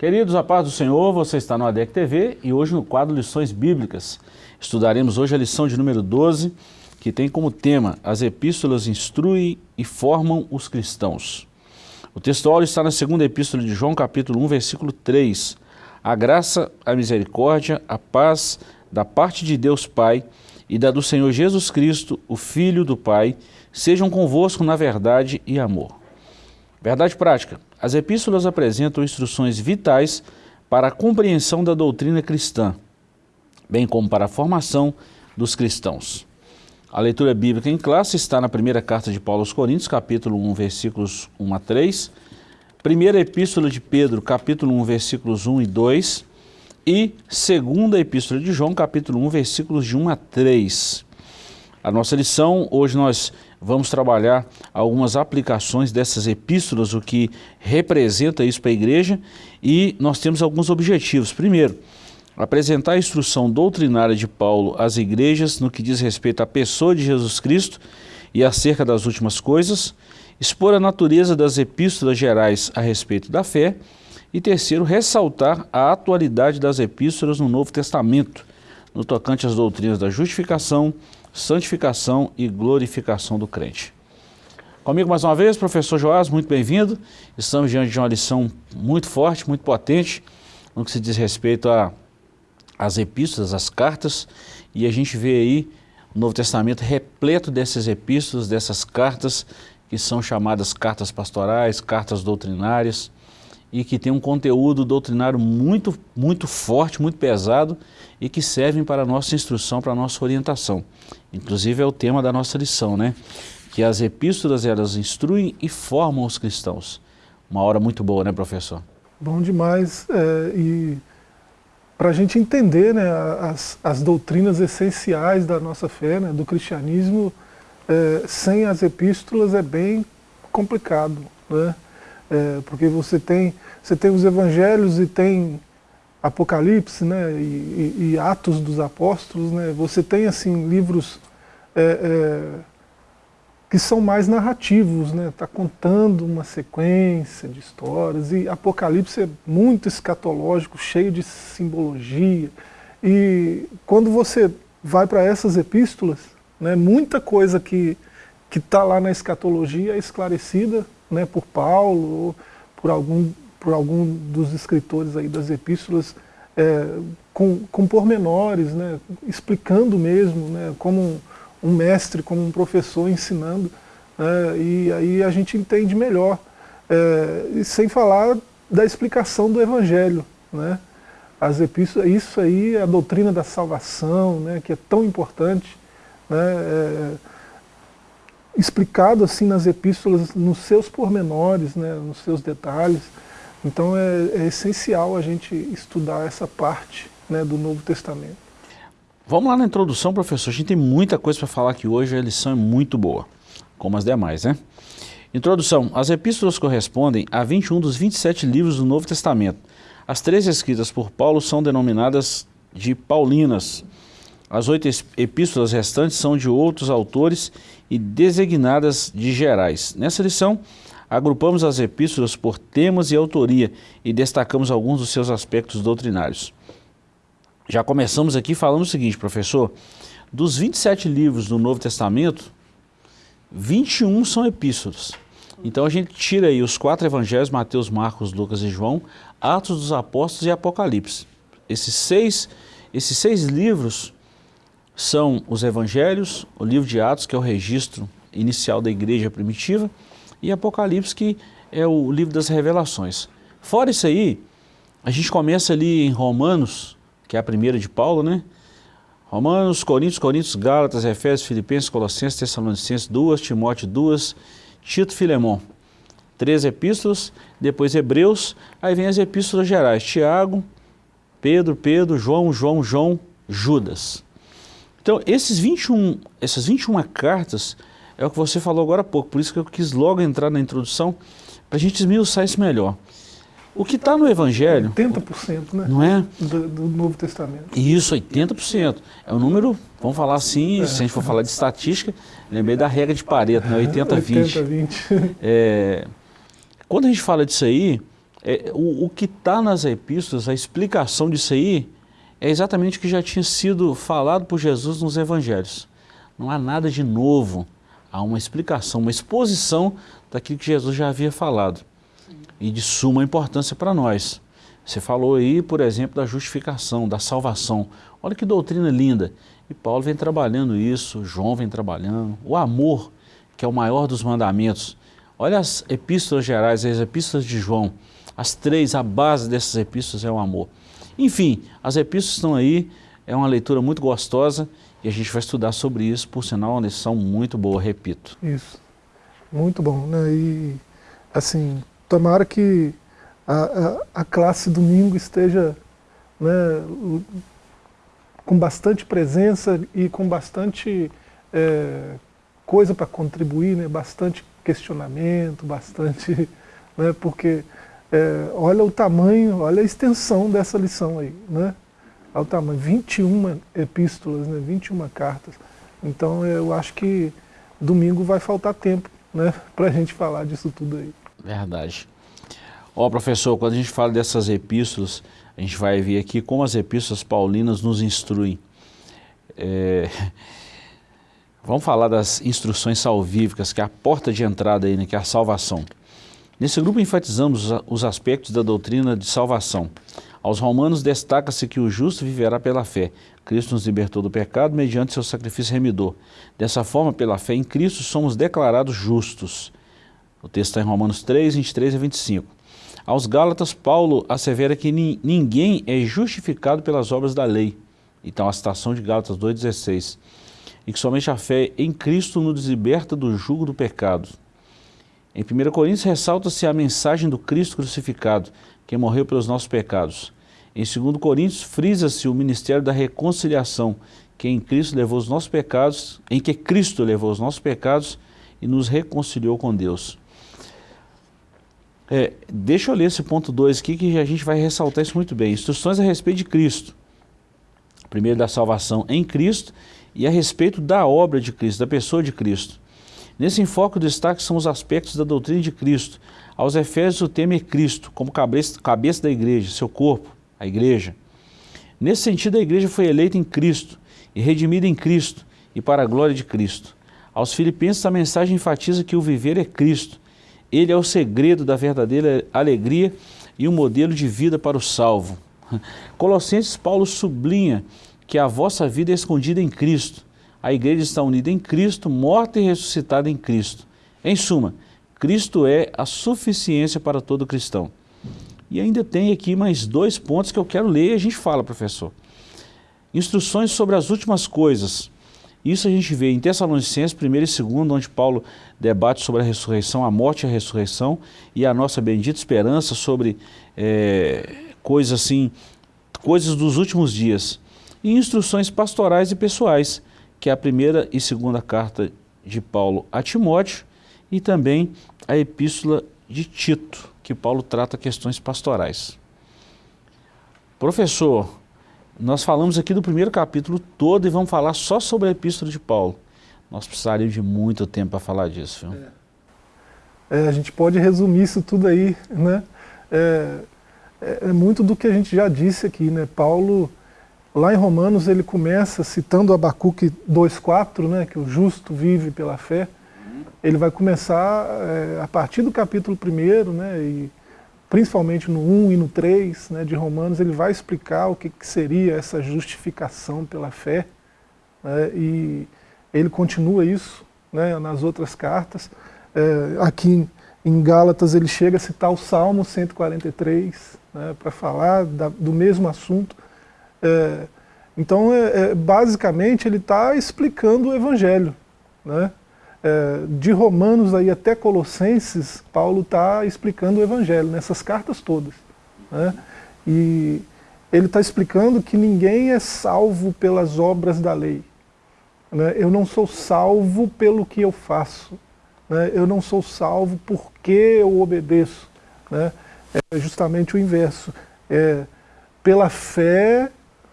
Queridos, a paz do Senhor, você está no ADEC TV e hoje no quadro Lições Bíblicas. Estudaremos hoje a lição de número 12, que tem como tema As epístolas instruem e formam os cristãos. O texto está na segunda epístola de João, capítulo 1, versículo 3. A graça, a misericórdia, a paz da parte de Deus Pai e da do Senhor Jesus Cristo, o Filho do Pai, sejam convosco na verdade e amor. Verdade prática. As epístolas apresentam instruções vitais para a compreensão da doutrina cristã, bem como para a formação dos cristãos. A leitura bíblica em classe está na primeira carta de Paulo aos Coríntios, capítulo 1, versículos 1 a 3, primeira epístola de Pedro, capítulo 1, versículos 1 e 2, e segunda epístola de João, capítulo 1, versículos de 1 a 3. A nossa lição, hoje nós vamos trabalhar algumas aplicações dessas epístolas, o que representa isso para a igreja, e nós temos alguns objetivos. Primeiro, apresentar a instrução doutrinária de Paulo às igrejas no que diz respeito à pessoa de Jesus Cristo e acerca das últimas coisas, expor a natureza das epístolas gerais a respeito da fé, e terceiro, ressaltar a atualidade das epístolas no Novo Testamento, no tocante às doutrinas da justificação, santificação e glorificação do crente. Comigo mais uma vez, professor Joás, muito bem-vindo. Estamos diante de uma lição muito forte, muito potente, no que se diz respeito às epístolas, às cartas, e a gente vê aí o Novo Testamento repleto dessas epístolas, dessas cartas, que são chamadas cartas pastorais, cartas doutrinárias, e que tem um conteúdo doutrinário muito, muito forte, muito pesado e que servem para a nossa instrução, para a nossa orientação. Inclusive é o tema da nossa lição, né? Que as epístolas elas instruem e formam os cristãos. Uma hora muito boa, né, professor? Bom demais. É, e para a gente entender né, as, as doutrinas essenciais da nossa fé, né, do cristianismo, é, sem as epístolas é bem complicado, né? É, porque você tem, você tem os evangelhos e tem Apocalipse né, e, e, e Atos dos Apóstolos, né, você tem assim livros é, é, que são mais narrativos, está né, tá contando uma sequência de histórias, e Apocalipse é muito escatológico, cheio de simbologia, e quando você vai para essas epístolas, né, muita coisa que está lá na escatologia é esclarecida né, por Paulo, ou por algum por algum dos escritores aí das epístolas, é, com, com pormenores, né, explicando mesmo, né, como um, mestre, como um professor ensinando, né, e aí a gente entende melhor. É, e sem falar da explicação do Evangelho. Né, as epístolas, isso aí a doutrina da salvação, né, que é tão importante, né, é, explicado assim nas epístolas, nos seus pormenores, né, nos seus detalhes. Então é, é essencial a gente estudar essa parte né, do Novo Testamento. Vamos lá na introdução, professor. A gente tem muita coisa para falar aqui hoje, a lição é muito boa, como as demais, né? Introdução. As epístolas correspondem a 21 dos 27 livros do Novo Testamento. As três escritas por Paulo são denominadas de Paulinas. As oito epístolas restantes são de outros autores e designadas de gerais. Nessa lição, Agrupamos as epístolas por temas e autoria e destacamos alguns dos seus aspectos doutrinários. Já começamos aqui falando o seguinte, professor, dos 27 livros do Novo Testamento, 21 são epístolas. Então a gente tira aí os quatro evangelhos, Mateus, Marcos, Lucas e João, Atos dos Apóstolos e Apocalipse. Esses seis, esses seis livros são os evangelhos, o livro de Atos, que é o registro inicial da igreja primitiva, e Apocalipse, que é o livro das revelações. Fora isso aí, a gente começa ali em Romanos, que é a primeira de Paulo, né? Romanos, Coríntios, Coríntios, Gálatas, Efésios, Filipenses, Colossenses, Tessalonicenses, duas, Timóteo, duas, Tito, Filemão. Três epístolas, depois Hebreus, aí vem as epístolas gerais, Tiago, Pedro, Pedro, João, João, João, Judas. Então, esses 21, essas 21 cartas é o que você falou agora há pouco, por isso que eu quis logo entrar na introdução, para a gente esmiuçar isso melhor. O que está no Evangelho... 80%, né? Não é? Do, do, Novo Testamento. Isso, 80%. É um número, vamos falar assim, é. se a gente for falar de estatística, lembrei da regra de Pareto, né? 80-20. 80-20. É, quando a gente fala disso aí, É, o, o que está nas epístolas, a explicação disso aí, é exatamente o que já tinha sido falado por Jesus nos evangelhos. Não há nada de novo, há uma explicação, uma exposição daquilo que Jesus já havia falado. E de suma importância para nós. Você falou aí, por exemplo, da justificação, da salvação. Olha que doutrina linda. E Paulo vem trabalhando isso, João vem trabalhando. O amor, que é o maior dos mandamentos. Olha as epístolas gerais, as epístolas de João. As três, a base dessas epístolas é o amor. Enfim, as epístolas estão aí, é uma leitura muito gostosa e a gente vai estudar sobre isso, por sinal, uma lição muito boa, repito. Isso, muito bom. Né? E, assim, tomara que a, a, a classe domingo esteja né, com bastante presença e com bastante é, coisa para contribuir, né, bastante questionamento, bastante... Né, porque é, olha o tamanho, olha a extensão dessa lição aí, né? Olha o tamanho, 21 epístolas, né? 21 cartas. Então eu acho que domingo vai faltar tempo, né? Para a gente falar disso tudo aí. Verdade. Ó professor, quando a gente fala dessas epístolas, a gente vai ver aqui como as epístolas paulinas nos instruem. É... Vamos falar das instruções salvíficas, que é a porta de entrada aí, né? que é a salvação. Nesse grupo enfatizamos os aspectos da doutrina de salvação. Aos romanos destaca-se que o justo viverá pela fé. Cristo nos libertou do pecado mediante seu sacrifício remidor. Dessa forma, pela fé em Cristo, somos declarados justos. O texto está em Romanos 3, 23 a 25. Aos Gálatas, Paulo assevera que ninguém é justificado pelas obras da lei. Então, a citação de Gálatas 2,16. E que somente a fé em Cristo nos liberta do jugo do pecado. Em 1 Coríntios ressalta-se a mensagem do Cristo crucificado, que morreu pelos nossos pecados. Em 2 Coríntios frisa-se o ministério da reconciliação, que em Cristo levou os nossos pecados, em que Cristo levou os nossos pecados e nos reconciliou com Deus. É, deixa eu ler esse ponto 2 aqui, que a gente vai ressaltar isso muito bem. Instruções a respeito de Cristo. Primeiro da salvação em Cristo e a respeito da obra de Cristo, da pessoa de Cristo. Nesse enfoque, o destaque são os aspectos da doutrina de Cristo. Aos Efésios, o tema é Cristo, como cabeça, cabeça da igreja, seu corpo, a igreja. Nesse sentido, a igreja foi eleita em Cristo e redimida em Cristo e para a glória de Cristo. Aos Filipenses, a mensagem enfatiza que o viver é Cristo. Ele é o segredo da verdadeira alegria e o um modelo de vida para o salvo. Colossenses, Paulo sublinha que a vossa vida é escondida em Cristo a igreja está unida em Cristo, morta e ressuscitada em Cristo. Em suma, Cristo é a suficiência para todo cristão. E ainda tem aqui mais dois pontos que eu quero ler e a gente fala, professor. Instruções sobre as últimas coisas. Isso a gente vê em Tessalonicenses 1 e 2, onde Paulo debate sobre a ressurreição, a morte e a ressurreição, e a nossa bendita esperança sobre é, coisas assim, coisas dos últimos dias. E instruções pastorais e pessoais, que é a primeira e segunda carta de Paulo a Timóteo e também a epístola de Tito, que Paulo trata questões pastorais. Professor, nós falamos aqui do primeiro capítulo todo e vamos falar só sobre a epístola de Paulo. Nós precisaríamos de muito tempo para falar disso. Viu? É. É, a gente pode resumir isso tudo aí, né? É, é, é muito do que a gente já disse aqui, né? Paulo Lá em Romanos ele começa citando Abacuque 2,4, né, que o justo vive pela fé. Ele vai começar é, a partir do capítulo 1, né, e principalmente no 1 e no 3 né, de Romanos, ele vai explicar o que, que seria essa justificação pela fé. Né, e ele continua isso né, nas outras cartas. É, aqui em Gálatas ele chega a citar o Salmo 143 né, para falar da, do mesmo assunto. É, então, é, é, basicamente, ele está explicando o Evangelho. Né? É, de Romanos aí até Colossenses, Paulo está explicando o Evangelho, nessas cartas todas. Né? E ele está explicando que ninguém é salvo pelas obras da lei. Né? Eu não sou salvo pelo que eu faço. Né? Eu não sou salvo porque eu obedeço. Né? É justamente o inverso. É, pela fé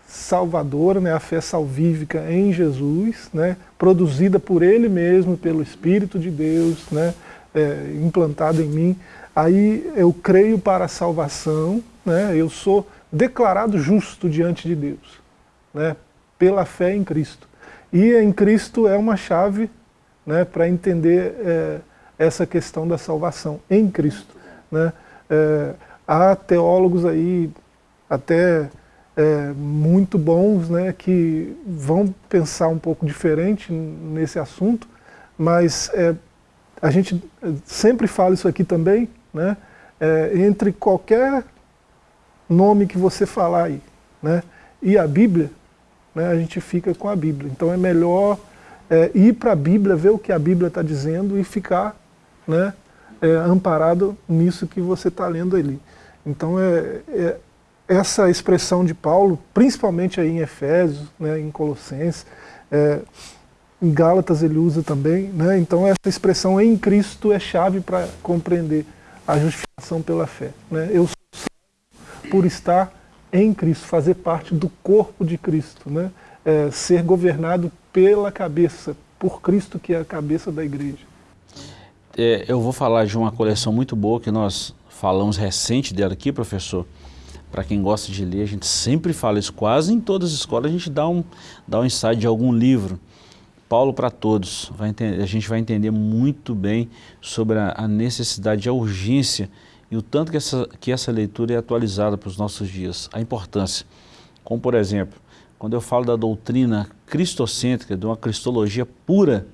salvadora, né, a fé salvífica em Jesus, né, produzida por Ele mesmo, pelo Espírito de Deus, né, é, implantada em mim. aí eu creio para a salvação, né? eu sou declarado justo diante de Deus, né? pela fé em Cristo. E em Cristo é uma chave né, para entender é, essa questão da salvação, em Cristo. Né? É, há teólogos aí até é, muito bons né, que vão pensar um pouco diferente nesse assunto, mas é, a gente sempre fala isso aqui também, né, é, entre qualquer nome que você falar aí, né, e a Bíblia, né, a gente fica com a Bíblia. Então é melhor é, ir para a Bíblia, ver o que a Bíblia está dizendo e ficar né, é, amparado nisso que você está lendo ali. Então é, é, essa expressão de Paulo, principalmente aí em Efésios, né, em Colossenses, é, em Gálatas ele usa também, né? então essa expressão em Cristo é chave para compreender a justificação pela fé. Né? Eu sou por estar em Cristo, fazer parte do corpo de Cristo, né? É, ser governado pela cabeça, por Cristo que é a cabeça da igreja. É, eu vou falar de uma coleção muito boa que nós falamos recente dela aqui, professor. Para quem gosta de ler, a gente sempre fala isso, quase em todas as escolas a gente dá um, dá um insight de algum livro. Paulo para todos. Entender, a gente vai entender muito bem sobre a, a, necessidade, a urgência e o tanto que essa, que essa leitura é atualizada para os nossos dias. A importância. Como, por exemplo, quando eu falo da doutrina cristocêntrica, de uma cristologia pura,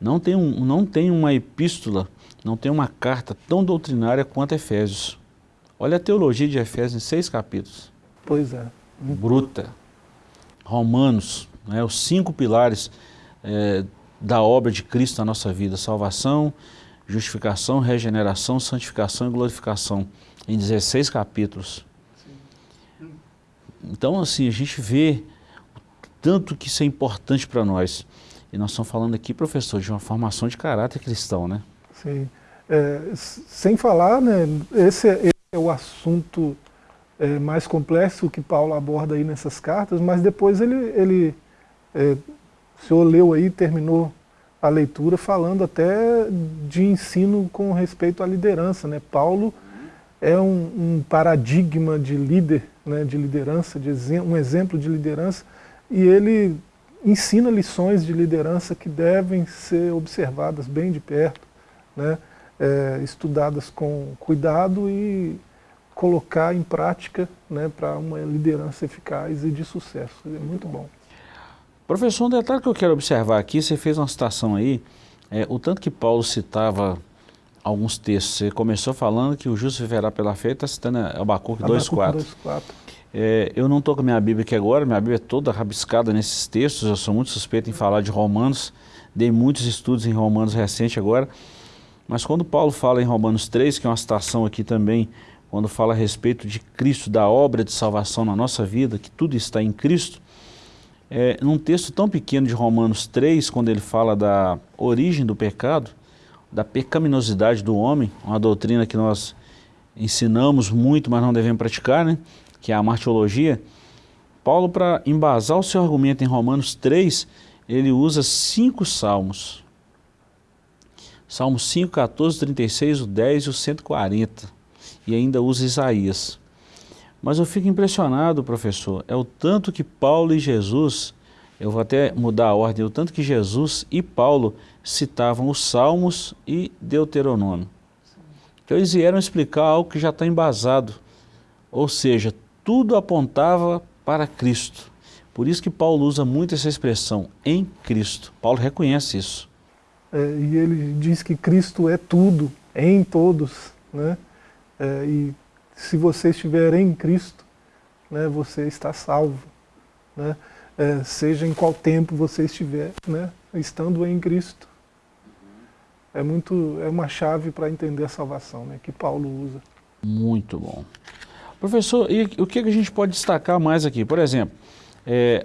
não tem, um, não tem uma epístola, não tem uma carta tão doutrinária quanto Efésios. Olha a teologia de Efésios em seis capítulos. Pois é. Bruta. Romanos, né, os cinco pilares é, da obra de Cristo na nossa vida, salvação, justificação, regeneração, santificação e glorificação, em 16 capítulos. Então, assim, a gente vê o tanto que isso é importante para nós. E nós estamos falando aqui, professor, de uma formação de caráter cristão, né? Sim. É, sem falar, né, esse, é, o assunto é, mais complexo que Paulo aborda aí nessas cartas, mas depois ele, ele é, o senhor leu aí, terminou a leitura falando até de ensino com respeito à liderança. Né? Paulo é um, um paradigma de líder, né, de liderança, de um exemplo de liderança, e ele ensina lições de liderança que devem ser observadas bem de perto, né, é, estudadas com cuidado e colocar em prática né, para uma liderança eficaz e de sucesso. É muito bom. Professor, um detalhe que eu quero observar aqui, você fez uma citação aí, é, o tanto que Paulo citava alguns textos, você começou falando que o justo viverá pela fé, está citando Abacuque 2.4. É, eu não estou com a minha Bíblia aqui agora, minha Bíblia é toda rabiscada nesses textos, eu sou muito suspeito em falar de Romanos, dei muitos estudos em Romanos recente agora, mas quando Paulo fala em Romanos 3, que é uma citação aqui também, quando fala a respeito de Cristo, da obra de salvação na nossa vida, que tudo está em Cristo, é, num texto tão pequeno de Romanos 3, quando ele fala da origem do pecado, da pecaminosidade do homem, uma doutrina que nós ensinamos muito, mas não devemos praticar, né? que é a martiologia, Paulo, para embasar o seu argumento em Romanos 3, ele usa cinco salmos. Salmos 5, 14, 36, o 10 e o 140. E ainda usa Isaías. Mas eu fico impressionado, professor, é o tanto que Paulo e Jesus, eu vou até mudar a ordem, o tanto que Jesus e Paulo citavam os Salmos e Deuteronômio. Então eles vieram explicar algo que já está embasado, ou seja, tudo apontava para Cristo. Por isso que Paulo usa muito essa expressão, em Cristo. Paulo reconhece isso. É, e ele diz que Cristo é tudo, em todos. Né? É, e se você estiver em Cristo, né, você está salvo. Né? É, seja em qual tempo você estiver, né, estando em Cristo. É, muito, é uma chave para entender a salvação né, que Paulo usa. Muito bom. Professor, e o que a gente pode destacar mais aqui? Por exemplo, é,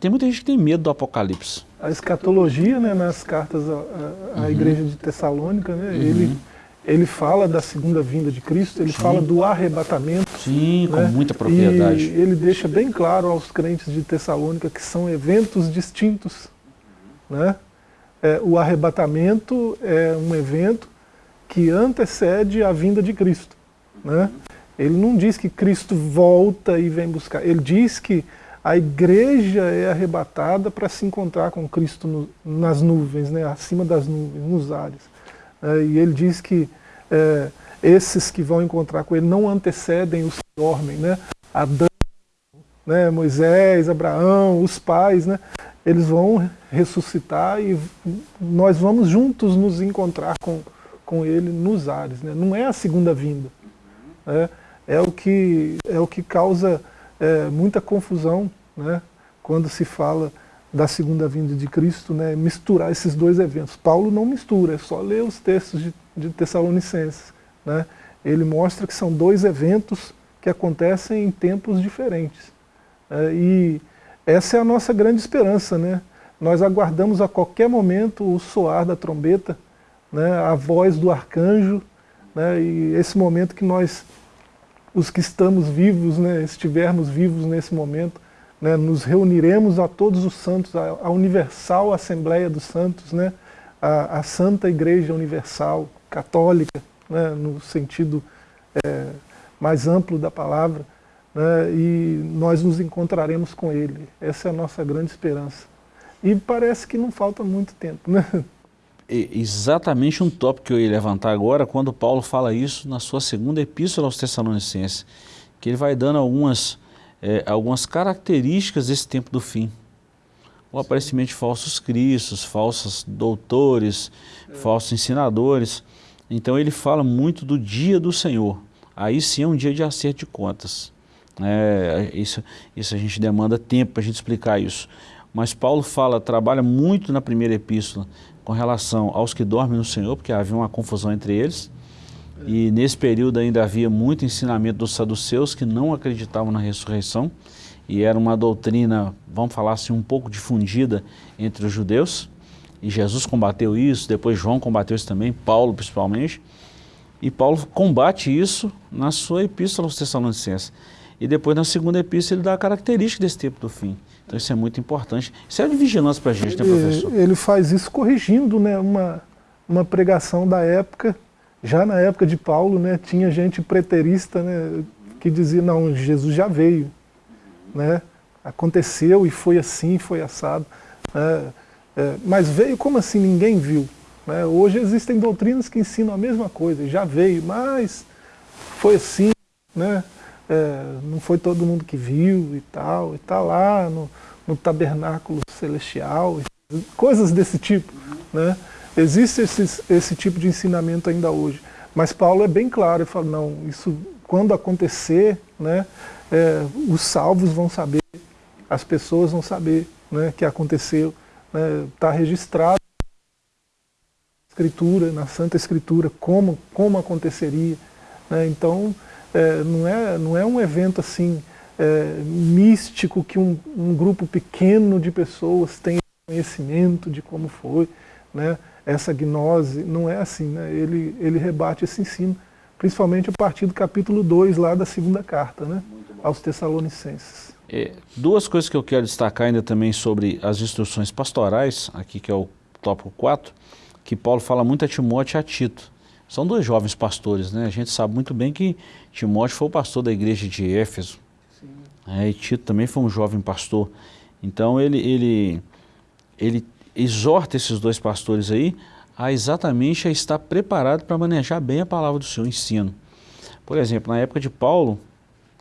tem muita gente que tem medo do Apocalipse. A escatologia, né, nas cartas à, à uhum. igreja de Tessalônica, né, uhum. ele ele fala da segunda vinda de Cristo, ele Sim. fala do arrebatamento. Sim, né? com muita propriedade. E ele deixa bem claro aos crentes de Tessalônica que são eventos distintos. Né? É, o arrebatamento é um evento que antecede a vinda de Cristo. Né? Ele não diz que Cristo volta e vem buscar, ele diz que a igreja é arrebatada para se encontrar com Cristo no, nas nuvens, né? acima das nuvens, nos ares. É, e ele diz que é, esses que vão encontrar com ele não antecedem os que dormem. Né? Adão, né? Moisés, Abraão, os pais, né? eles vão ressuscitar e nós vamos juntos nos encontrar com, com ele nos ares. Né? Não é a segunda vinda. É, é, o, que, é o que causa é, muita confusão né? quando se fala da segunda vinda de Cristo, né? misturar esses dois eventos. Paulo não mistura, é só ler os textos de, de Tessalonicenses. Né? Ele mostra que são dois eventos que acontecem em tempos diferentes. É, e essa é a nossa grande esperança. Né? Nós aguardamos a qualquer momento o soar da trombeta, né? a voz do arcanjo, né? e esse momento que nós, os que estamos vivos, né? estivermos vivos nesse momento, né? nos reuniremos a todos os santos, a, a universal Assembleia dos Santos, né? a, a Santa Igreja Universal, católica, né? no sentido é, mais amplo da palavra, né, e nós nos encontraremos com Ele. Essa é a nossa grande esperança. E parece que não falta muito tempo. Né? É exatamente um tópico que eu ia levantar agora, quando Paulo fala isso na sua segunda epístola aos Tessalonicenses, que ele vai dando algumas, é, algumas características desse tempo do fim. O aparecimento de falsos cristos, falsos doutores, é. falsos ensinadores. Então ele fala muito do dia do Senhor. Aí sim é um dia de acerto de contas. É, isso, isso a gente demanda tempo para a gente explicar isso. Mas Paulo fala, trabalha muito na primeira epístola com relação aos que dormem no Senhor, porque havia uma confusão entre eles. E nesse período ainda havia muito ensinamento dos saduceus que não acreditavam na ressurreição. E era uma doutrina, vamos falar assim, um pouco difundida entre os judeus. E Jesus combateu isso, depois João combateu isso também, Paulo principalmente. E Paulo combate isso na sua epístola aos Tessalonicenses. E depois na segunda epístola ele dá a característica desse tempo do fim. Então isso é muito importante. Isso é de vigilância para a gente, ele, né, professor? Ele faz isso corrigindo né, uma, uma pregação da época, já na época de Paulo, né, tinha gente preterista né, que dizia, não, Jesus já veio. Né, aconteceu e foi assim, foi assado. É, é, mas veio como assim ninguém viu? Né? Hoje existem doutrinas que ensinam a mesma coisa, já veio, mas foi assim, né? é, não foi todo mundo que viu e tal, e está lá no, no, tabernáculo celestial, coisas desse tipo. Né? Existe esse, esse tipo de ensinamento ainda hoje. Mas Paulo é bem claro, ele fala, não, isso quando acontecer, né, é, os salvos vão saber, as pessoas vão saber né, que aconteceu, está né, registrado na Escritura, na Santa Escritura, como, como aconteceria. Né, então, é, não, é, não é um evento assim é, místico que um, um, grupo pequeno de pessoas tem conhecimento de como foi, né? Essa gnose, não é assim, né? ele, ele rebate esse ensino, principalmente a partir do capítulo 2 lá da segunda carta, né? aos Tessalonicenses. É, duas coisas que eu quero destacar ainda também sobre as instruções pastorais, aqui que é o tópico 4, que Paulo fala muito a Timóteo e a Tito. São dois jovens pastores, né? A gente sabe muito bem que Timóteo foi o pastor da igreja de Éfeso. É, e Tito também foi um jovem pastor. Então ele, ele, ele exorta esses dois pastores aí a exatamente a estar preparado para manejar bem a palavra do seu ensino. Por exemplo, na época de Paulo,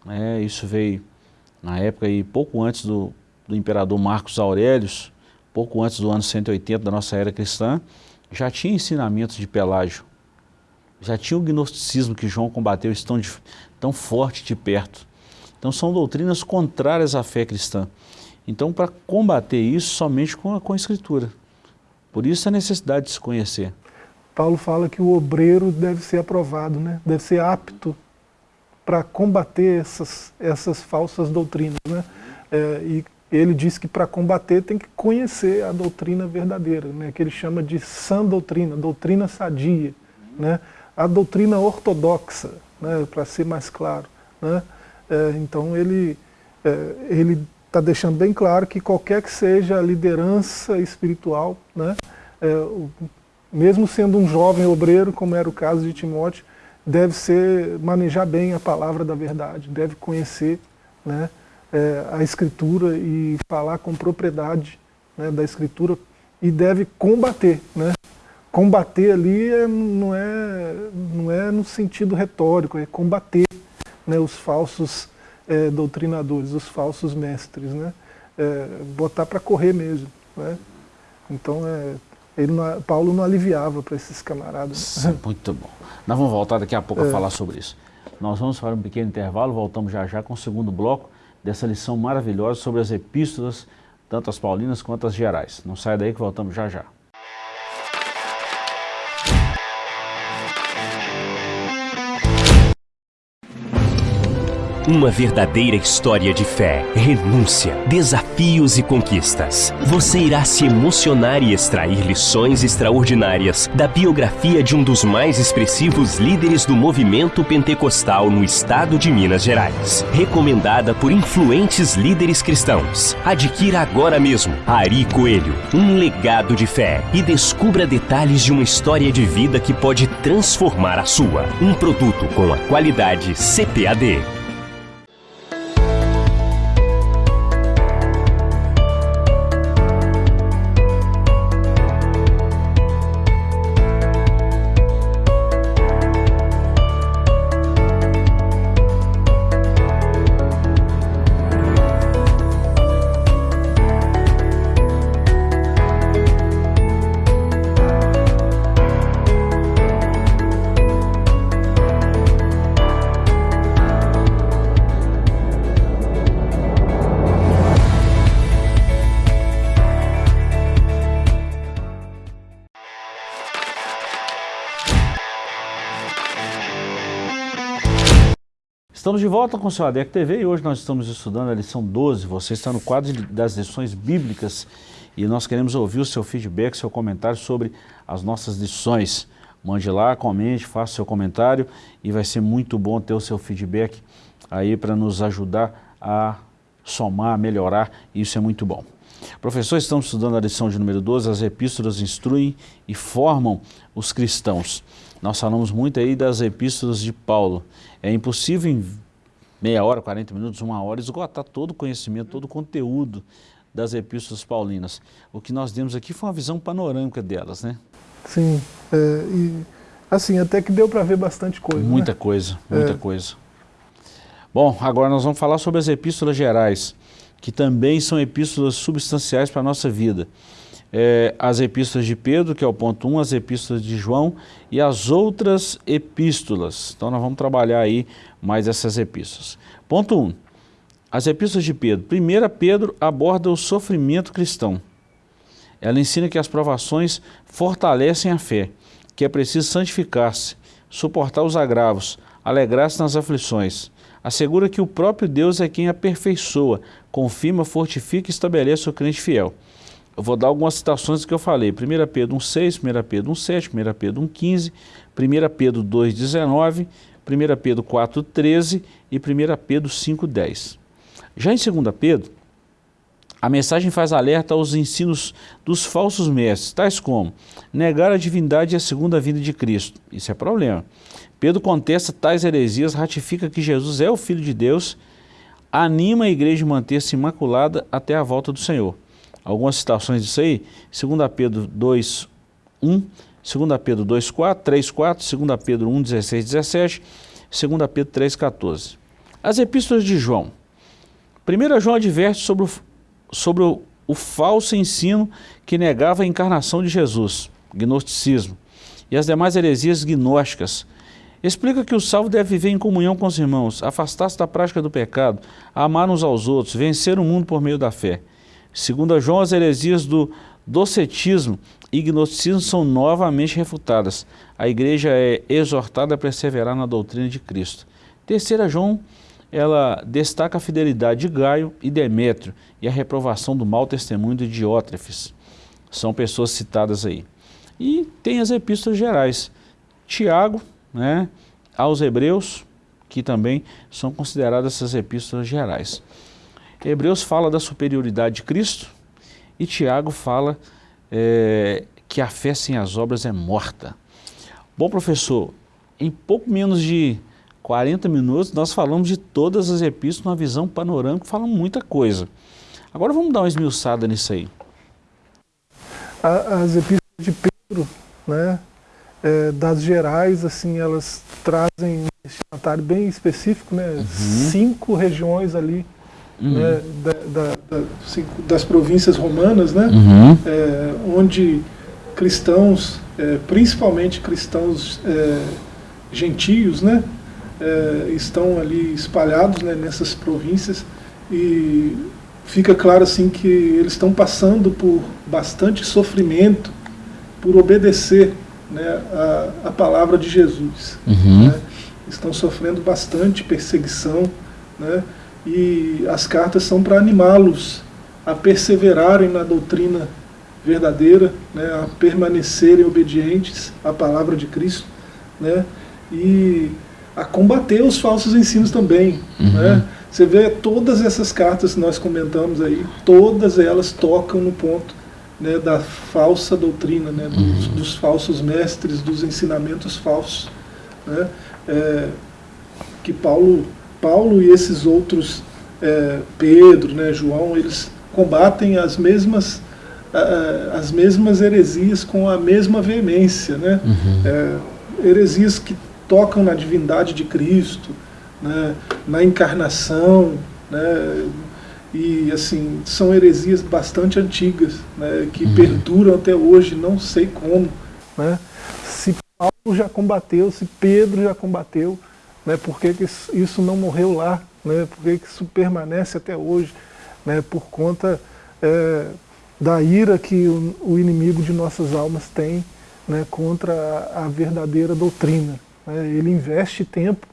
é, isso veio na época aí, pouco antes do, do imperador Marcos Aurelius, pouco antes do ano 180 da nossa era cristã, já tinha ensinamentos de Pelágio já tinha o gnosticismo que João combateu tão, tão forte de perto. Então são doutrinas contrárias à fé cristã. Então para combater isso somente com a, com a escritura. Por isso a necessidade de se conhecer. Paulo fala que o obreiro deve ser aprovado, né? deve ser apto para combater essas, essas falsas doutrinas. Né? É, e ele diz que para combater tem que conhecer a doutrina verdadeira, né? que ele chama de sã doutrina, doutrina sadia. Né? a doutrina ortodoxa, né, para ser mais claro. Né? É, então ele é, ele está deixando bem claro que qualquer que seja a liderança espiritual, né, é, o, mesmo sendo um jovem obreiro, como era o caso de Timóteo, deve ser manejar bem a palavra da verdade, deve conhecer né, é, a Escritura e falar com propriedade né, da Escritura e deve combater. Né? Combater ali é, não, é, não é no sentido retórico, é combater né, os falsos é, doutrinadores, os falsos mestres. Né? É, botar para correr mesmo. Né? Então, é, ele não, Paulo não aliviava para esses camaradas. Muito bom. Nós vamos voltar daqui a pouco é. a falar sobre isso. Nós vamos fazer um pequeno intervalo, voltamos já já com o segundo bloco dessa lição maravilhosa sobre as epístolas, tanto as paulinas quanto as gerais. Não sai daí que voltamos já já. Uma verdadeira história de fé, renúncia, desafios e conquistas. Você irá se emocionar e extrair lições extraordinárias da biografia de um dos mais expressivos líderes do movimento pentecostal no estado de Minas Gerais. Recomendada por influentes líderes cristãos. Adquira agora mesmo Ari Coelho, um legado de fé e descubra detalhes de uma história de vida que pode transformar a sua. Um produto com a qualidade CPAD. Estamos de volta com o seu ADEC TV e hoje nós estamos estudando a lição 12. Você está no quadro das lições bíblicas e nós queremos ouvir o seu feedback, seu comentário sobre as nossas lições. Mande lá, comente, faça seu comentário e vai ser muito bom ter o seu feedback aí para nos ajudar a somar, melhorar, e isso é muito bom. Professor, estamos estudando a lição de número 12, as epístolas instruem e formam os cristãos. Nós falamos muito aí das epístolas de Paulo. É impossível em meia hora, 40 minutos, uma hora, esgotar todo o conhecimento, todo o conteúdo das epístolas paulinas. O que nós demos aqui foi uma visão panorâmica delas, né? Sim, é, e assim, até que deu para ver bastante coisa. Muita né? coisa, muita é. coisa. Bom, agora nós vamos falar sobre as epístolas gerais, que também são epístolas substanciais para a nossa vida é, as epístolas de Pedro, que é o ponto 1, as epístolas de João e as outras epístolas. Então nós vamos trabalhar aí mais essas epístolas. Ponto 1, as epístolas de Pedro. Primeira, Pedro aborda o sofrimento cristão. Ela ensina que as provações fortalecem a fé, que é preciso santificar-se, suportar os agravos, alegrar-se nas aflições. Assegura que o próprio Deus é quem aperfeiçoa, confirma, fortifica e estabelece o crente fiel. Eu vou dar algumas citações que eu falei. 1 Pedro 1,6, 1 Pedro 1,7, 1 Pedro 1,15, 1 Pedro 2,19, 1 Pedro 4,13 e 1 Pedro 5,10. Já em 2 Pedro, a mensagem faz alerta aos ensinos dos falsos mestres, tais como negar a divindade e a segunda vinda de Cristo. Isso é problema. Pedro contesta tais heresias, ratifica que Jesus é o Filho de Deus, anima a igreja a manter-se imaculada até a volta do Senhor algumas citações disso aí, 2 Pedro 2, 1, 2 Pedro 2, 4, 3, 4, 2 Pedro 1, 16, 17, 2 Pedro 3, 14. As epístolas de João. 1 João adverte sobre o, sobre o, o falso ensino que negava a encarnação de Jesus, gnosticismo, e as demais heresias gnósticas. Explica que o salvo deve viver em comunhão com os irmãos, afastar-se da prática do pecado, amar uns aos outros, vencer o mundo por meio da fé. Segundo João, as heresias do docetismo e gnosticismo são novamente refutadas. A igreja é exortada a perseverar na doutrina de Cristo. Terceira João, ela destaca a fidelidade de Gaio e Demétrio e a reprovação do mau testemunho de Diótrefes. São pessoas citadas aí. E tem as epístolas gerais. Tiago, né, aos Hebreus, que também são consideradas essas epístolas gerais. Hebreus fala da superioridade de Cristo e Tiago fala é, que a fé sem as obras é morta. Bom, professor, em pouco menos de 40 minutos nós falamos de todas as epístolas, uma visão panorâmica, falamos muita coisa. Agora vamos dar uma esmiuçada nisso aí. As epístolas de Pedro, né, é, das gerais, assim, elas trazem um destinatário bem específico, né, uhum. cinco regiões ali, uhum. né, da, da, da, cinco, das províncias romanas, né, uhum. é, onde cristãos, é, principalmente cristãos é, gentios, né, é, estão ali espalhados né, nessas províncias e fica claro assim que eles estão passando por bastante sofrimento por obedecer né, a, a palavra de Jesus. Uhum. Né? Estão sofrendo bastante perseguição né? e as cartas são para animá-los a perseverarem na doutrina verdadeira, né, a permanecerem obedientes à palavra de Cristo né, e a combater os falsos ensinos também. Uhum. Né. Você vê todas essas cartas que nós comentamos aí, todas elas tocam no ponto né, da falsa doutrina, né, dos, uhum. dos, falsos mestres, dos ensinamentos falsos. Né, é, que Paulo, Paulo e esses outros, é, Pedro, né, João, eles combatem as mesmas, as mesmas heresias com a mesma veemência. Né, uhum. é, heresias que tocam na divindade de Cristo, né, na encarnação, né, e assim são heresias bastante antigas, né, que uhum. perduram até hoje, não sei como. Né? Se Paulo já combateu, se Pedro já combateu, né, por que, que isso não morreu lá? Né, por que, que isso permanece até hoje? Né, por conta é, da ira que o, o, inimigo de nossas almas tem né, contra a, a verdadeira doutrina. Né? Ele investe tempo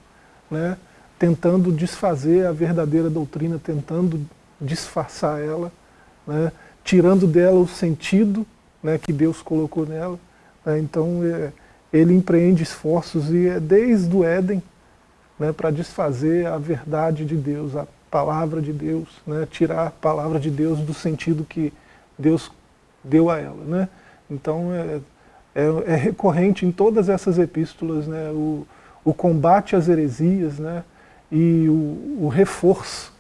né, tentando desfazer a verdadeira doutrina, tentando disfarçar ela, né, tirando dela o sentido né, que Deus colocou nela. Né, então é, ele empreende esforços e é desde o Éden né, para desfazer a verdade de Deus, a palavra de Deus, né, tirar a palavra de Deus do sentido que Deus deu a ela. Né. Então é, é, é, recorrente em todas essas epístolas né, o, o combate às heresias né, e o, o reforço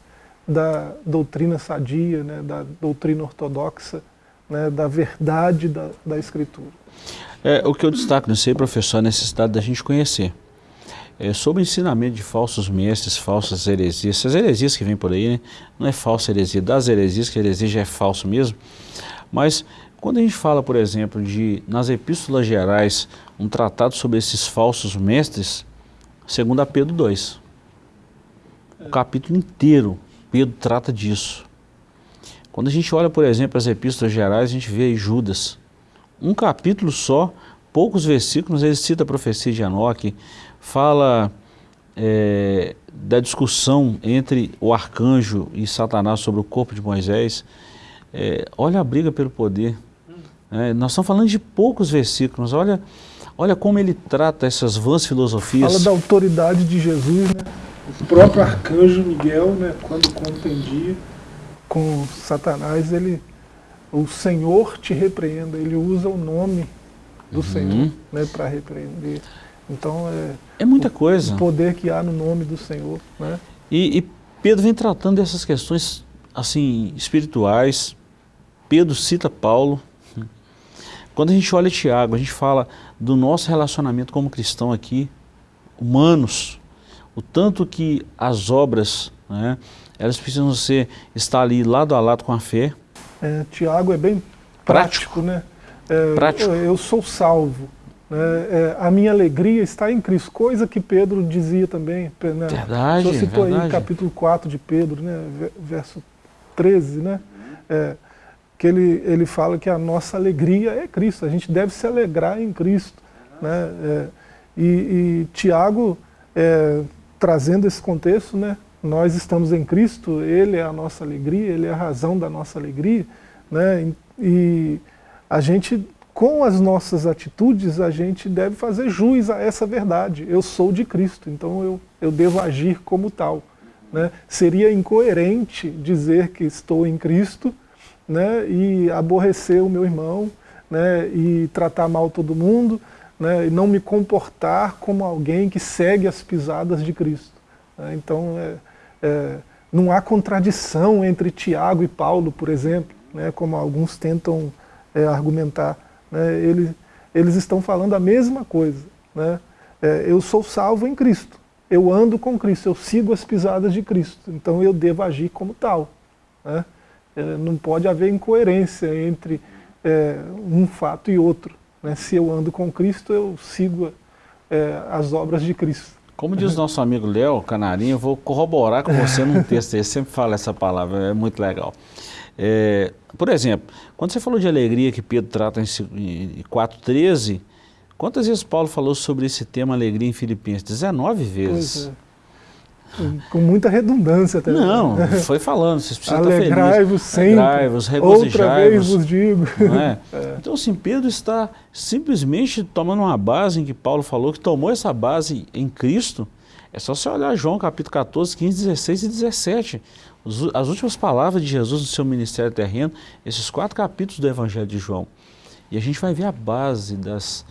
da doutrina sadia, né, da doutrina ortodoxa, né, da verdade da, da Escritura. É, o que eu destaco nisso aí, professor, é a necessidade da gente conhecer. É, sobre o ensinamento de falsos mestres, falsas heresias, essas heresias que vêm por aí, né, não é falsa heresia, das heresias, que a heresia já é falso mesmo, mas quando a gente fala, por exemplo, de, nas epístolas gerais, um tratado sobre esses falsos mestres, segundo a Pedro 2, o capítulo inteiro Pedro trata disso. Quando a gente olha, por exemplo, as epístolas gerais, a gente vê aí Judas. Um capítulo só, poucos versículos, ele cita a profecia de Enoque, fala é, da discussão entre o arcanjo e Satanás sobre o corpo de Moisés. É, olha a briga pelo poder. É, nós estamos falando de poucos versículos, olha, olha como ele trata essas vãs filosofias. Fala da autoridade de Jesus, né? O próprio arcanjo Miguel, né, quando contendia com Satanás, ele, o Senhor te repreenda, ele usa o nome do uhum. Senhor né, para repreender. Então é, é muita o, coisa. O poder que há no nome do Senhor. Né? E, e Pedro vem tratando dessas questões assim espirituais. Pedro cita Paulo. Quando a gente olha Tiago, a gente fala do nosso relacionamento como cristão aqui, humanos, o tanto que as obras, né, elas precisam ser, estar ali lado a lado com a fé. É, Tiago é bem prático, prático né? É, prático. Eu, eu, sou salvo. Né? É, a minha alegria está em Cristo, coisa que Pedro dizia também. Né? Verdade, Você citou verdade. aí capítulo 4 de Pedro, né? verso 13, né? É, que ele, ele fala que a nossa alegria é Cristo, a gente deve se alegrar em Cristo. Né? É, e, e Tiago é, trazendo esse contexto, né? nós estamos em Cristo, Ele é a nossa alegria, Ele é a razão da nossa alegria, né? e a gente, com as nossas atitudes, a gente deve fazer jus a essa verdade. Eu sou de Cristo, então eu, eu devo agir como tal. Né? Seria incoerente dizer que estou em Cristo né? e aborrecer o meu irmão, né, e tratar mal todo mundo, né, e não me comportar como alguém que segue as pisadas de Cristo. Né? Então, é, é, não há contradição entre Tiago e Paulo, por exemplo, né, como alguns tentam é, argumentar. Né, eles, estão falando a mesma coisa. Né? É, eu sou salvo em Cristo, eu ando com Cristo, eu sigo as pisadas de Cristo, então eu devo agir como tal. Né? É, não pode haver incoerência entre é, um fato e outro. Né? Se eu ando com Cristo, eu sigo é, as obras de Cristo. Como diz nosso amigo Léo Canarinho, eu vou corroborar com você num texto, ele sempre fala essa palavra, é muito legal. É, por exemplo, quando você falou de alegria que Pedro trata em 4,13, quantas vezes Paulo falou sobre esse tema alegria em Filipenses? 19 vezes. Com muita redundância também. Não, foi falando, vocês precisam Alegrai-vos sempre, Alegrai-vos, Outra vez vos digo. É? É. Então, assim, Pedro está simplesmente tomando uma base em que Paulo falou, que tomou essa base em Cristo. É só você olhar João capítulo 14, 15, 16 e 17. As últimas palavras de Jesus no seu ministério terreno, esses quatro capítulos do Evangelho de João. E a gente vai ver a base das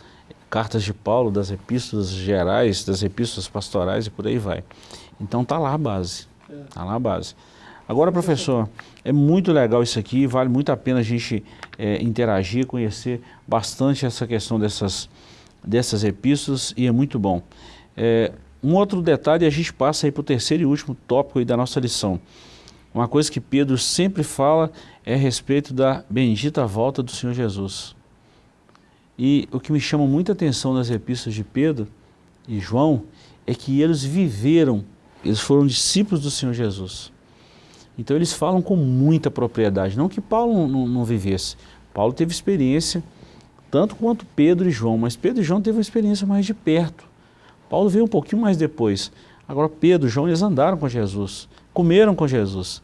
cartas de Paulo, das epístolas gerais, das epístolas pastorais e por aí vai. Então tá lá a base, tá lá a base. Agora, professor, é muito legal isso aqui, vale muito a pena a gente é, interagir, conhecer bastante essa questão dessas, dessas epístolas e é muito bom. É, um outro detalhe, a gente passa aí para o terceiro e último tópico da nossa lição. Uma coisa que Pedro sempre fala é a respeito da bendita volta do Senhor Jesus. E o que me chama muita atenção nas epístolas de Pedro e João é que eles viveram eles foram discípulos do Senhor Jesus. Então eles falam com muita propriedade, não que Paulo não, não, vivesse. Paulo teve experiência, tanto quanto Pedro e João, mas Pedro e João teve uma experiência mais de perto. Paulo veio um pouquinho mais depois. Agora Pedro e João, eles andaram com Jesus, comeram com Jesus.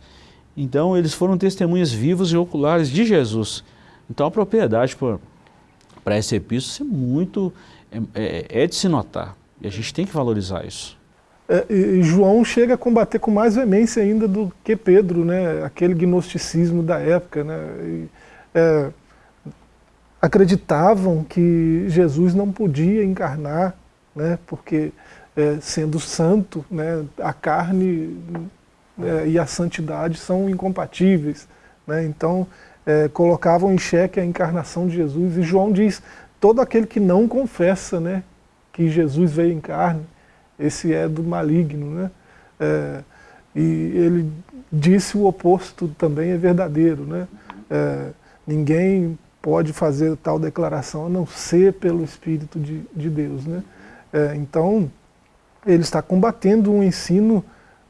Então eles foram testemunhas vivas e oculares de Jesus. Então a propriedade para esse epístolo é muito, é, é, é de se notar. E a gente tem que valorizar isso. É, João chega a combater com mais veemência ainda do que Pedro, né? aquele gnosticismo da época. Né? E, é, acreditavam que Jesus não podia encarnar, né? porque é, sendo santo, né? a carne é, e a santidade são incompatíveis. Né? Então é, colocavam em xeque a encarnação de Jesus. E João diz, todo aquele que não confessa né? que Jesus veio em carne, esse é do maligno. Né? É, e ele disse o oposto também é verdadeiro. Né? É, ninguém pode fazer tal declaração a não ser pelo Espírito de, de Deus. Né? É, então, ele está combatendo um ensino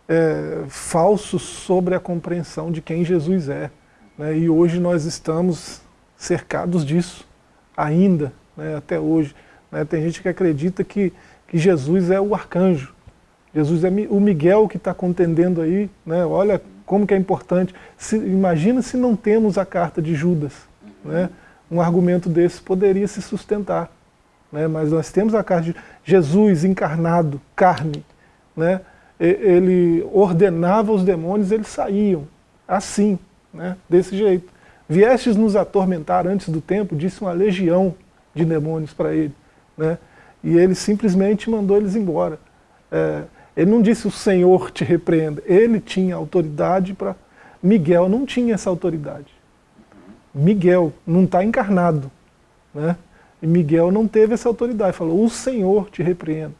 é, falso sobre a compreensão de quem Jesus é. Né? E hoje nós estamos cercados disso, ainda, né? até hoje. Né? Tem gente que acredita que que Jesus é o arcanjo. Jesus é o Miguel que está contendendo aí, né? olha como que é importante. Se, imagina se não temos a carta de Judas. Né? Um argumento desse poderia se sustentar. Né? Mas nós temos a carta de Jesus encarnado, carne. Né? Ele ordenava os demônios, eles saíam. Assim, né? desse jeito. Viestes nos atormentar antes do tempo, disse uma legião de demônios para ele. Né? E ele simplesmente mandou eles embora. É, ele não disse o Senhor te repreenda, ele tinha autoridade para... Miguel não tinha essa autoridade. Miguel não está encarnado. Né? E Miguel não teve essa autoridade, falou, o Senhor te repreenda.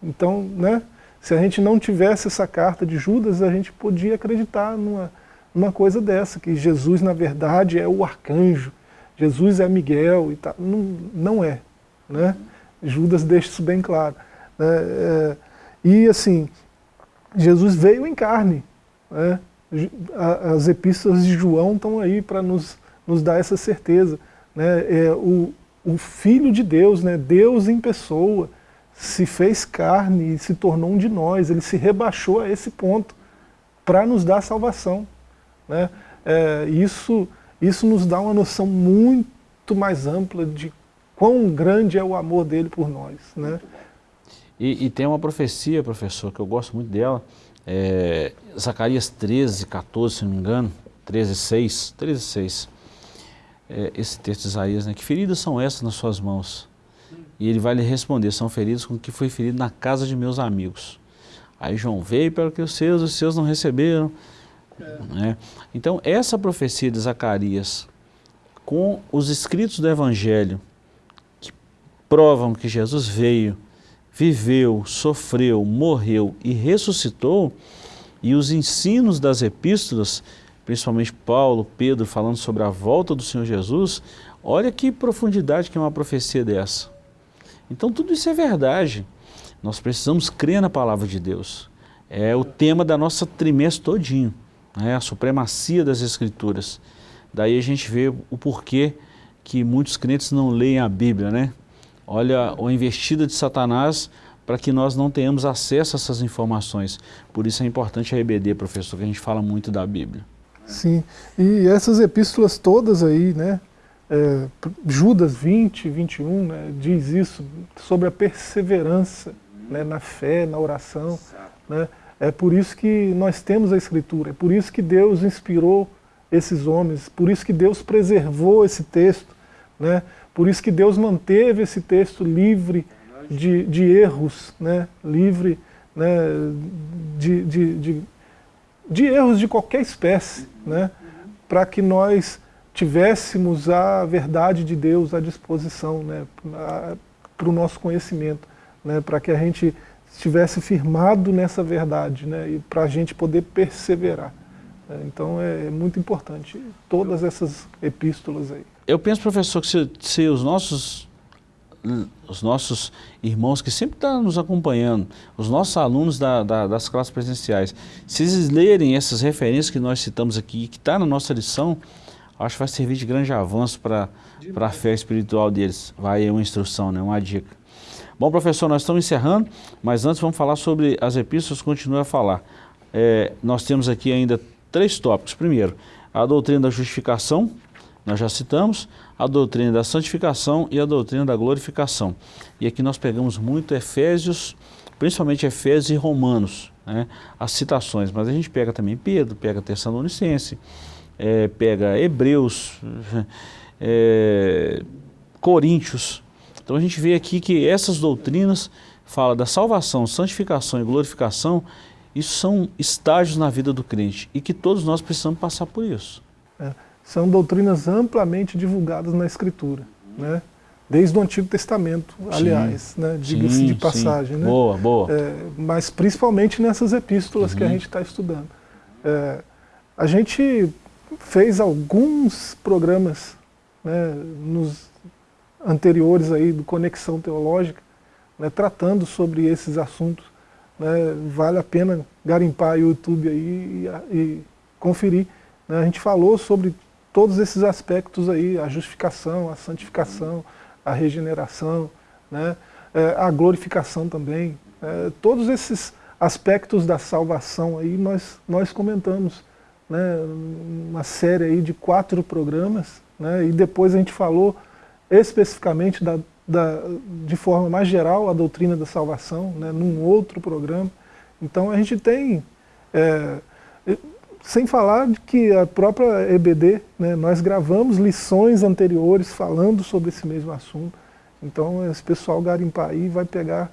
Então, né, se a gente não tivesse essa carta de Judas, a gente podia acreditar numa, numa coisa dessa, que Jesus, na verdade, é o arcanjo, Jesus é Miguel e tal. Não, não é. Né? Judas deixa isso bem claro. Né? É, e assim, Jesus veio em carne. Né? As epístolas de João estão aí para nos, nos dar essa certeza. Né? É, o, o Filho de Deus, né? Deus em pessoa, se fez carne e se tornou um de nós. Ele se rebaixou a esse ponto para nos dar salvação. Né? É, isso, isso nos dá uma noção muito mais ampla de quão grande é o amor dele por nós. Né? E, e tem uma profecia, professor, que eu gosto muito dela, é, Zacarias 13, 14, se não me engano, 13, 6, 13, 6. é, esse texto de Isaías, né? Que feridas são essas nas suas mãos? E ele vai lhe responder, são feridas com que foi ferido na casa de meus amigos. Aí João veio para que os seus, os seus não receberam. É. Né? Então, essa profecia de Zacarias, com os escritos do Evangelho, provam que Jesus veio, viveu, sofreu, morreu e ressuscitou, e os ensinos das epístolas, principalmente Paulo, Pedro, falando sobre a volta do Senhor Jesus, olha que profundidade que é uma profecia dessa. Então tudo isso é verdade. Nós precisamos crer na palavra de Deus. É o tema da nossa trimestre todinho, né? a supremacia das escrituras. Daí a gente vê o porquê que muitos crentes não leem a Bíblia, né? Olha a investida de Satanás para que nós não tenhamos acesso a essas informações. Por isso é importante a EBD, professor, que a gente fala muito da Bíblia. Sim, e essas epístolas todas aí, né, é, Judas 20, 21, né, diz isso sobre a perseverança né, na fé, na oração. Né, é por isso que nós temos a Escritura, é por isso que Deus inspirou esses homens, por isso que Deus preservou esse texto, né, por isso que Deus manteve esse texto livre de, de erros, né, livre né, de, de, de, de erros de qualquer espécie, né, para que nós tivéssemos a verdade de Deus à disposição né, para o nosso conhecimento, né, para que a gente estivesse firmado nessa verdade né, e para a gente poder perseverar. Né. Então é, é muito importante todas essas epístolas aí. Eu penso, professor, que se, se os nossos os nossos irmãos que sempre estão nos acompanhando, os nossos alunos da, da, das classes presenciais, se eles lerem essas referências que nós citamos aqui, que está na nossa lição, acho que vai servir de grande avanço para a fé espiritual deles. Vai uma instrução, né? uma dica. Bom, professor, nós estamos encerrando, mas antes vamos falar sobre as epístolas, continue a falar. É, nós temos aqui ainda três tópicos. Primeiro, a doutrina da justificação, nós já citamos, a doutrina da santificação e a doutrina da glorificação. E aqui nós pegamos muito Efésios, principalmente Efésios e Romanos, né, as citações, mas a gente pega também Pedro, pega Tessalonicense, é, pega Hebreus, é, Coríntios. Então a gente vê aqui que essas doutrinas fala da salvação, santificação e glorificação, isso são estágios na vida do crente e que todos nós precisamos passar por isso. São doutrinas amplamente divulgadas na Escritura, né? desde o Antigo Testamento, aliás, né? diga-se de passagem. Né? Boa, boa. É, mas principalmente nessas epístolas uhum. que a uhum. gente está estudando. É, a gente fez alguns programas né, nos anteriores aí do Conexão Teológica, né, tratando sobre esses assuntos. Né, vale a pena garimpar o YouTube aí e, e conferir. Né, a gente falou sobre todos esses aspectos aí, a justificação, a santificação, a regeneração, né, é, a glorificação também. É, todos esses aspectos da salvação aí nós, nós comentamos né, uma série aí de quatro programas, né, e depois a gente falou especificamente da, da, de forma mais geral a doutrina da salvação, né, num outro programa. Então a gente tem, é, sem falar de que a própria EBD, né, nós gravamos lições anteriores falando sobre esse mesmo assunto. Então esse pessoal garimpar aí vai pegar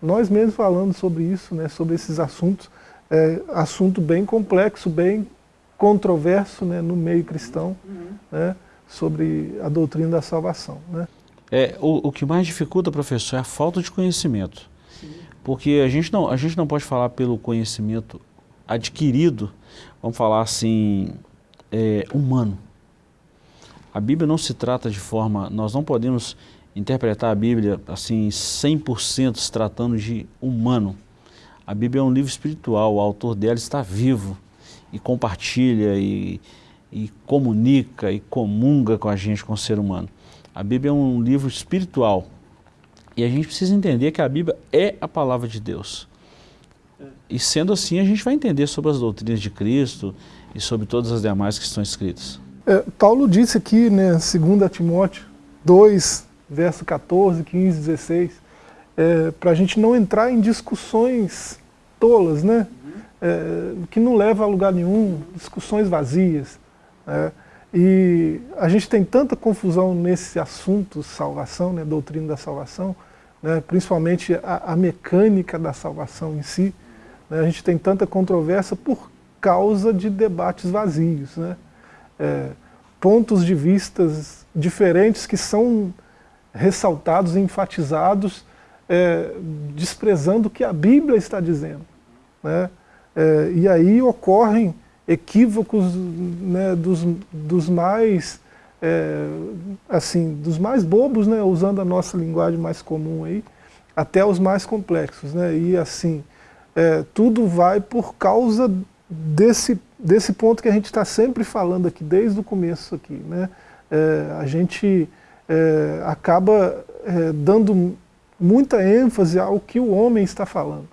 nós mesmos falando sobre isso, né, sobre esses assuntos, é, assunto bem complexo, bem controverso né, no meio cristão uhum. né, sobre a doutrina da salvação. Né. É, o, o que mais dificulta, professor, é a falta de conhecimento. Sim. Porque a gente, não, a gente não pode falar pelo conhecimento adquirido, vamos falar assim, é, humano. A Bíblia não se trata de forma, nós não podemos interpretar a Bíblia assim 100% se tratando de humano. A Bíblia é um livro espiritual, o autor dela está vivo e compartilha e, e comunica e comunga com a gente, com o ser humano. A Bíblia é um livro espiritual e a gente precisa entender que a Bíblia é a palavra de Deus. E sendo assim, a gente vai entender sobre as doutrinas de Cristo e sobre todas as demais que estão escritas. É, Paulo disse aqui, né, 2 Timóteo 2, verso 14, 15, 16, é, para a gente não entrar em discussões tolas, né? é, que não leva a lugar nenhum, discussões vazias. Né? E a gente tem tanta confusão nesse assunto, salvação, né, doutrina da salvação, né, principalmente a, a, mecânica da salvação em si. Né, a gente tem tanta controvérsia por causa de debates vazios. Né, é, pontos de vistas diferentes que são ressaltados, enfatizados, é, desprezando o que a Bíblia está dizendo. Né? É, e aí ocorrem equívocos né, dos, dos mais é, assim, dos mais bobos, né, usando a nossa linguagem mais comum aí, até os mais complexos, né, e assim, é, tudo vai por causa desse, desse ponto que a gente está sempre falando aqui, desde o começo aqui, né, é, a gente é, acaba é, dando muita ênfase ao que o homem está falando,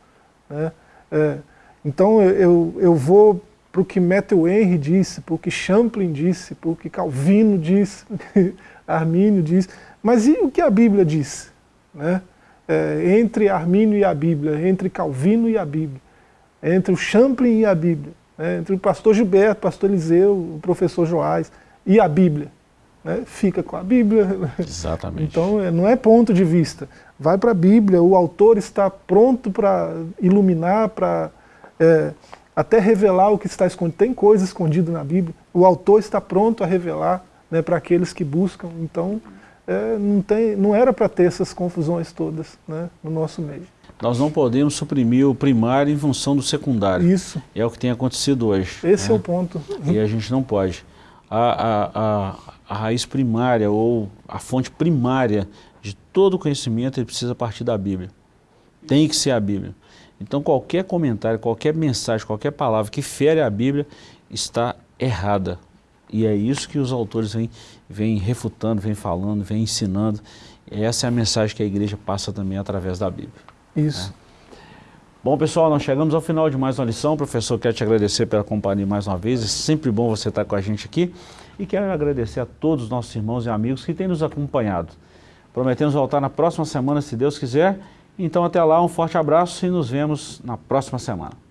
né, é, então eu, eu vou para o que Matthew Henry disse, para o que Champlin disse, para o que Calvino disse, Armínio disse, mas e o que a Bíblia diz? Né? É, entre Armínio e a Bíblia, entre Calvino e a Bíblia, entre o Champlin e a Bíblia, né? entre o pastor Gilberto, o pastor Eliseu, o professor Joás e a Bíblia. Né? Fica com a Bíblia. Exatamente. Então é, não é ponto de vista. Vai para a Bíblia, o autor está pronto para iluminar, para é, até revelar o que está escondido. Tem coisa escondida na Bíblia, o autor está pronto a revelar né, para aqueles que buscam. Então, é, não, tem, não era para ter essas confusões todas né, no nosso meio. Nós não podemos suprimir o primário em função do secundário. Isso. É o que tem acontecido hoje. Esse né? é o ponto. E a gente não pode. A, a, a, a raiz primária ou a fonte primária de todo o conhecimento ele precisa partir da Bíblia. Tem que ser a Bíblia. Então qualquer comentário, qualquer mensagem, qualquer palavra que fere a Bíblia está errada. E é isso que os autores vêm, vêm refutando, vêm falando, vêm ensinando. Essa é a mensagem que a igreja passa também através da Bíblia. Isso. Né? Bom, pessoal, nós chegamos ao final de mais uma lição. Professor, quero te agradecer pela companhia mais uma vez. É sempre bom você estar com a gente aqui. E quero agradecer a todos os nossos irmãos e amigos que têm nos acompanhado. Prometemos voltar na próxima semana, se Deus quiser. Então até lá, um forte abraço e nos vemos na próxima semana.